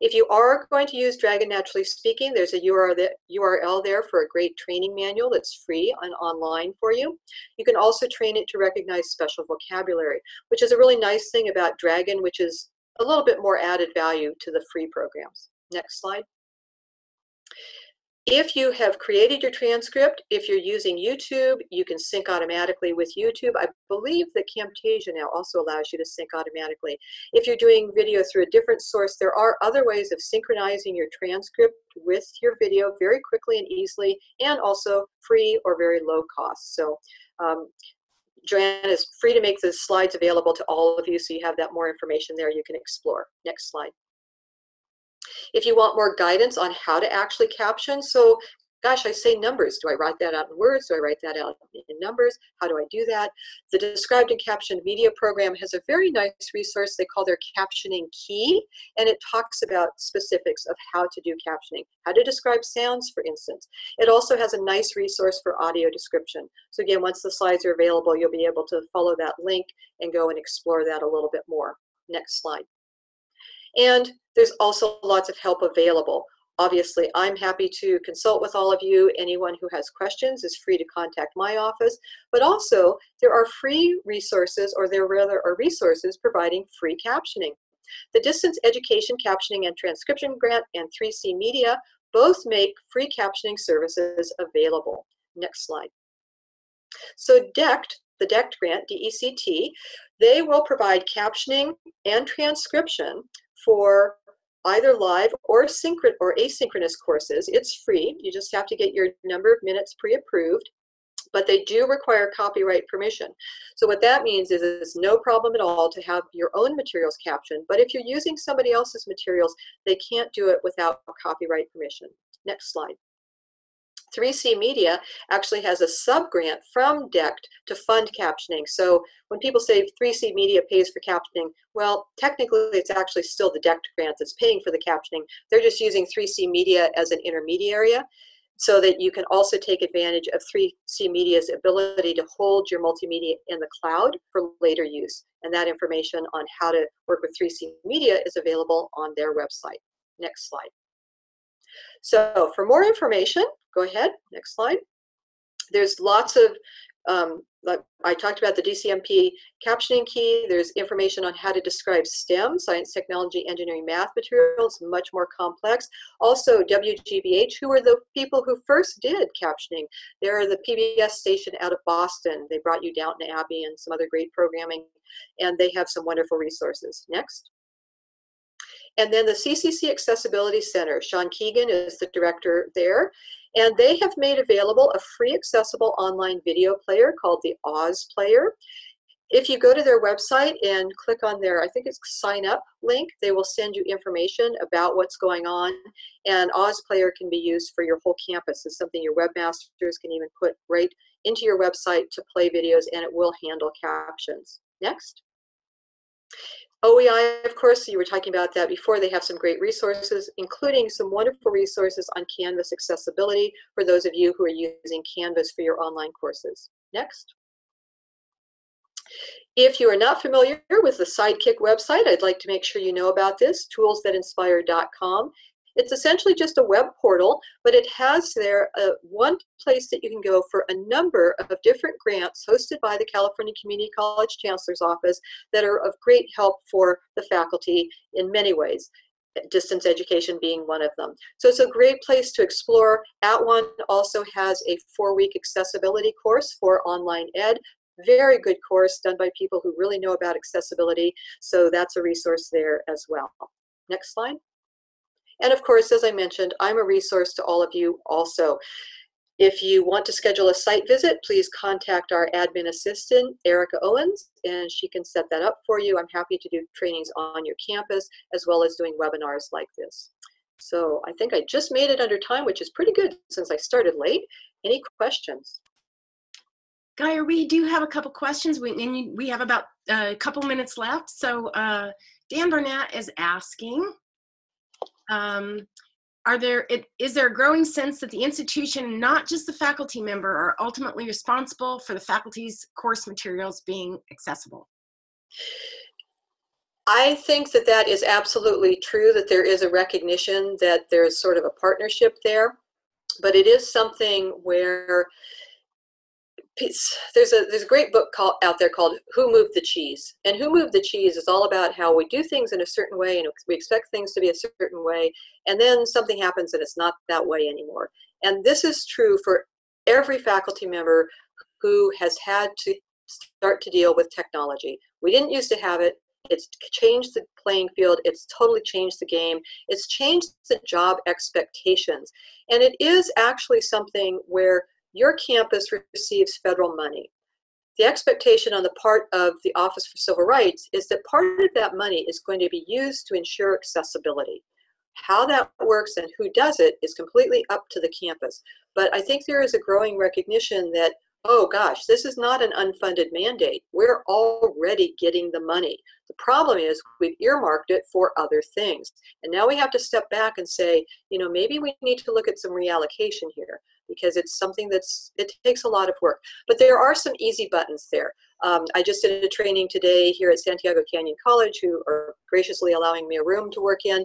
If you are going to use Dragon Naturally Speaking, there's a URL there for a great training manual that's free and online for you. You can also train it to recognize special vocabulary, which is a really nice thing about Dragon, which is a little bit more added value to the free programs. Next slide. If you have created your transcript, if you're using YouTube, you can sync automatically with YouTube. I believe that Camtasia now also allows you to sync automatically. If you're doing video through a different source, there are other ways of synchronizing your transcript with your video very quickly and easily, and also free or very low cost. So um, Joanne is free to make the slides available to all of you, so you have that more information there you can explore. Next slide. If you want more guidance on how to actually caption, so gosh, I say numbers. Do I write that out in words? Do I write that out in numbers? How do I do that? The Described and Captioned Media program has a very nice resource they call their captioning key, and it talks about specifics of how to do captioning, how to describe sounds, for instance. It also has a nice resource for audio description. So again, once the slides are available, you'll be able to follow that link and go and explore that a little bit more. Next slide. And there's also lots of help available. Obviously, I'm happy to consult with all of you. Anyone who has questions is free to contact my office. But also, there are free resources, or there rather are resources providing free captioning. The Distance Education Captioning and Transcription Grant and 3C Media both make free captioning services available. Next slide. So DECT, the DECT grant, D-E-C-T, they will provide captioning and transcription for either live or synchron or asynchronous courses. It's free. You just have to get your number of minutes pre-approved. but they do require copyright permission. So what that means is it's no problem at all to have your own materials captioned, but if you're using somebody else's materials, they can't do it without copyright permission. Next slide. 3C Media actually has a sub-grant from DECT to fund captioning. So when people say 3C Media pays for captioning, well, technically it's actually still the DECT grant that's paying for the captioning. They're just using 3C Media as an intermediary so that you can also take advantage of 3C Media's ability to hold your multimedia in the cloud for later use. And that information on how to work with 3C Media is available on their website. Next slide. So for more information, go ahead, next slide. There's lots of um, I talked about the DCMP captioning key. There's information on how to describe STEM, science, technology, engineering, math materials, much more complex. Also, WGBH, who were the people who first did captioning. They're the PBS station out of Boston. They brought you Downton Abbey and some other great programming, and they have some wonderful resources. Next. And then the CCC Accessibility Center, Sean Keegan is the director there. And they have made available a free accessible online video player called the Oz Player. If you go to their website and click on their, I think it's sign up link, they will send you information about what's going on. And Oz Player can be used for your whole campus. It's something your webmasters can even put right into your website to play videos and it will handle captions. Next. OEI, of course, you were talking about that before. They have some great resources, including some wonderful resources on Canvas accessibility for those of you who are using Canvas for your online courses. Next. If you are not familiar with the Sidekick website, I'd like to make sure you know about this, toolsthatinspire.com. It's essentially just a web portal, but it has there uh, one place that you can go for a number of different grants hosted by the California Community College Chancellor's Office that are of great help for the faculty in many ways distance education being one of them. So it's a great place to explore. At @One also has a four-week accessibility course for online ed. Very good course done by people who really know about accessibility. So that's a resource there as well. Next slide. And of course, as I mentioned, I'm a resource to all of you also. If you want to schedule a site visit, please contact our admin assistant, Erica Owens, and she can set that up for you. I'm happy to do trainings on your campus as well as doing webinars like this. So I think I just made it under time, which is pretty good since I started late. Any questions? Gaeir, we do have a couple questions. We, we have about uh, a couple minutes left. So uh, Dan Burnett is asking, um, are there, it, is there a growing sense that the institution, not just the faculty member, are ultimately responsible for the faculty's course materials being accessible? I think that that is absolutely true, that there is a recognition that there's sort of a partnership there, but it is something where there's a there's a great book called out there called Who Moved the Cheese, and Who Moved the Cheese is all about how we do things in a certain way and we expect things to be a certain way, and then something happens and it's not that way anymore. And this is true for every faculty member who has had to start to deal with technology. We didn't used to have it. It's changed the playing field. It's totally changed the game. It's changed the job expectations. And it is actually something where your campus receives federal money. The expectation on the part of the Office for Civil Rights is that part of that money is going to be used to ensure accessibility. How that works and who does it is completely up to the campus. But I think there is a growing recognition that, oh gosh, this is not an unfunded mandate. We're already getting the money. The problem is we've earmarked it for other things. And now we have to step back and say, you know, maybe we need to look at some reallocation here because it's something that's it takes a lot of work. But there are some easy buttons there. Um, i just did a training today here at santiago canyon college who are graciously allowing me a room to work in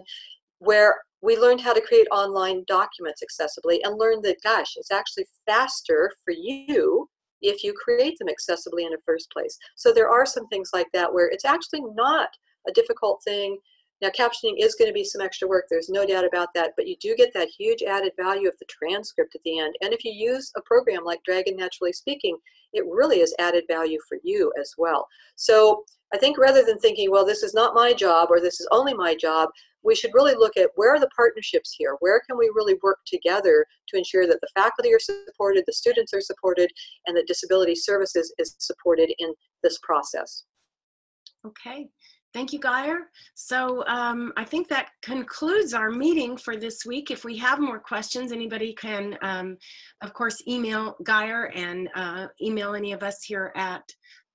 where we learned how to create online documents accessibly and learned that gosh it's actually faster for you if you create them accessibly in the first place. So there are some things like that where it's actually not a difficult thing now, captioning is going to be some extra work. There's no doubt about that, but you do get that huge added value of the transcript at the end. And if you use a program like Dragon Naturally Speaking, it really is added value for you as well. So I think rather than thinking, well, this is not my job or this is only my job, we should really look at where are the partnerships here? Where can we really work together to ensure that the faculty are supported, the students are supported, and that disability services is supported in this process? Okay, thank you, Gaeir. So um, I think that concludes our meeting for this week. If we have more questions, anybody can, um, of course, email Gaeir and uh, email any of us here at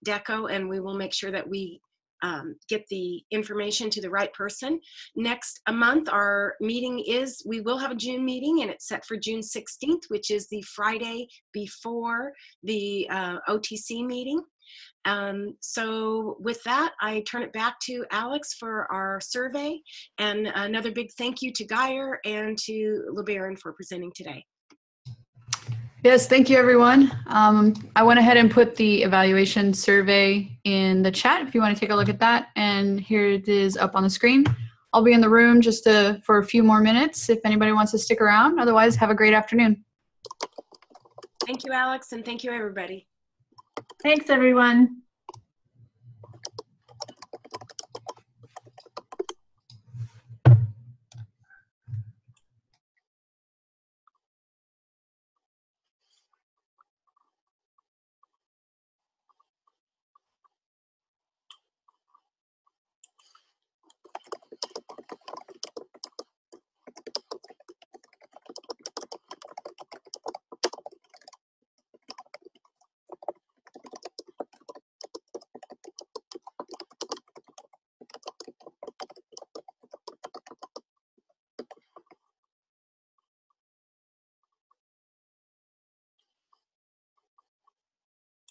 DECO, and we will make sure that we um, get the information to the right person. Next month, our meeting is, we will have a June meeting and it's set for June 16th, which is the Friday before the uh, OTC meeting. Um, so with that, I turn it back to Alex for our survey and another big thank you to Gaeir and to LeBaron for presenting today. Yes, thank you, everyone. Um, I went ahead and put the evaluation survey in the chat if you want to take a look at that. And here it is up on the screen. I'll be in the room just to, for a few more minutes if anybody wants to stick around. Otherwise, have a great afternoon. Thank you, Alex, and thank you, everybody. Thanks, everyone.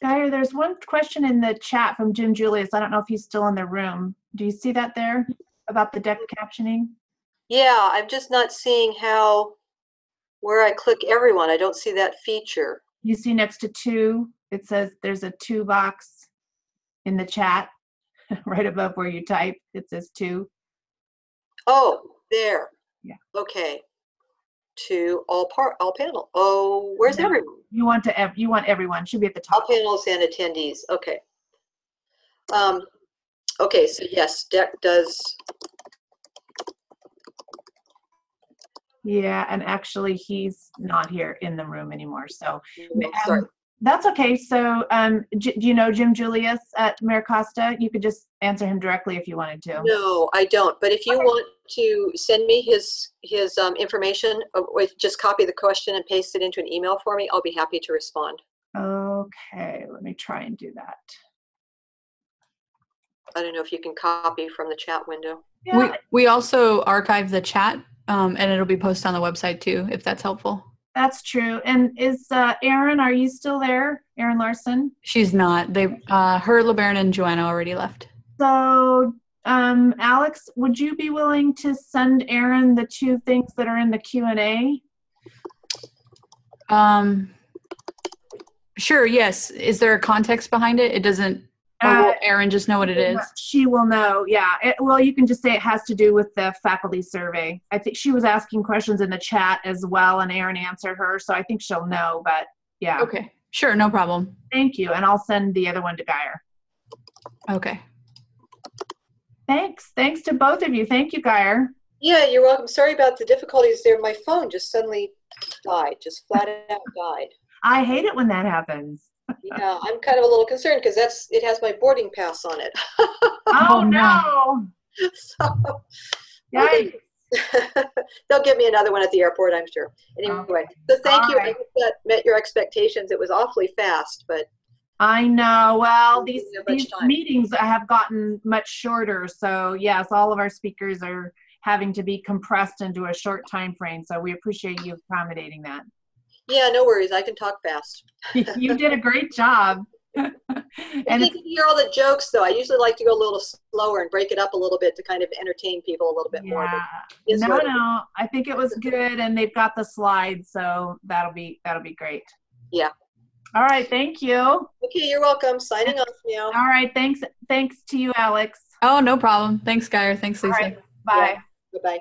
There's one question in the chat from Jim Julius. I don't know if he's still in the room. Do you see that there about the DECT captioning? Yeah, I'm just not seeing how, where I click everyone, I don't see that feature. You see next to two, it says there's a two box in the chat right above where you type. It says two. Oh, there. Yeah. Okay. To all part, all panel. Oh, where's No. everyone? You want to, you want everyone, should be at the All top. panels and attendees, okay. Um, okay, so yes, DECT does, Yeah, and actually he's not here in the room anymore, so. sorry. um, That's okay. So, um, J- do you know Jim Julius at MiraCosta? You could just answer him directly if you wanted to. No, I don't, but if you Okay. want to send me his, his um, information, uh, with, just copy the question and paste it into an email for me, I'll be happy to respond. Okay, let me try and do that. I don't know if you can copy from the chat window. We, Yeah, we also archive the chat um, and it'll be posted on the website too, if that's helpful. that's true. And is, uh, Aaron, are you still there? Aaron Larson? She's not. They, uh, her, LeBaron, and Joanna already left. So, um, Alex, would you be willing to send Aaron the two things that are in the Q and A? Um, sure. Yes. Is there a context behind it? It doesn't. Or Uh, will Aaron just know what it is? She will know, yeah. It, well, you can just say it has to do with the faculty survey. I think she was asking questions in the chat as well, and Aaron answered her, so I think she'll know, but yeah. Okay. Sure. No problem. Thank you, and I'll send the other one to Gaeir. Okay. Thanks. Thanks to both of you. Thank you, Gaeir. Yeah, you're welcome. Sorry about the difficulties there. My phone just suddenly died, just flat out died. I hate it when that happens. Yeah, I'm kind of a little concerned because that's, it has my boarding pass on it. Oh, Oh, no. So, Yikes. They'll give me another one at the airport, I'm sure. Anyway, so thank you. I hope that met your expectations. It was awfully fast, but I know. Well, these, didn't have much these time. meetings have gotten much shorter. So yes, all of our speakers are having to be compressed into a short time frame. So we appreciate you accommodating that. yeah, no worries. I can talk fast. you did a great job. And you can hear all the jokes, though. I usually like to go a little slower and break it up a little bit to kind of entertain people a little bit more. yeah, it's no, no, I think it was good, and they've got the slides, so that'll be that'll be great. Yeah. All right, thank you. Okay, you're welcome. Signing off now. All right, thanks, thanks to you, Alex. Oh, no problem. Thanks, Gaeir. Thanks, Lisa. right, bye. Bye-bye.